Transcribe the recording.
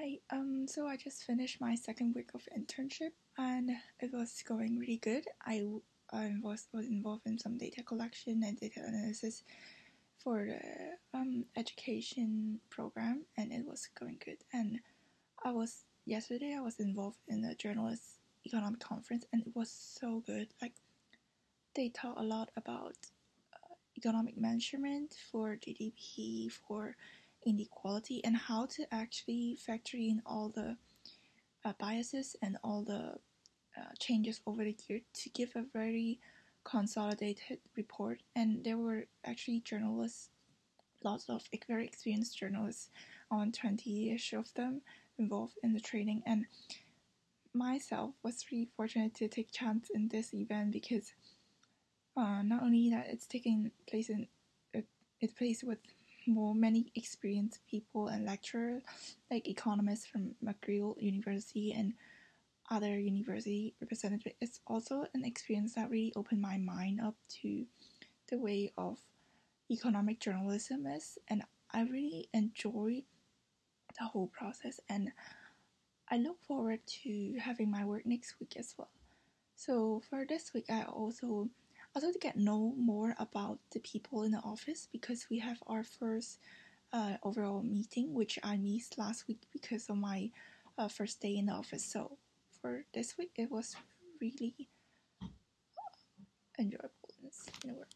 Hi, um, so I just finished my second week of internship and it was going really good. I, I was, was involved in some data collection and data analysis for the um, education program and it was going good. And I was, yesterday I was involved in a journalist economic conference and it was so good. Like, they talk a lot about uh, economic measurement for GDP, for inequality and how to actually factor in all the uh, biases and all the uh, changes over the year to give a very consolidated report. And there were actually journalists, lots of very experienced journalists, on 20ish of them involved in the training. And myself was really fortunate to take chance in this event because uh, not only that it's taking place in it, it plays with more many experienced people and lecturers, like economists from McGill University and other university representatives. It's also an experience that really opened my mind up to the way of economic journalism is, and I really enjoy the whole process. And I look forward to having my work next week as well. So for this week, I also also to get know more about the people in the office because we have our first uh, overall meeting, which I missed last week because of my uh, first day in the office. So for this week, it was really enjoyable in a work.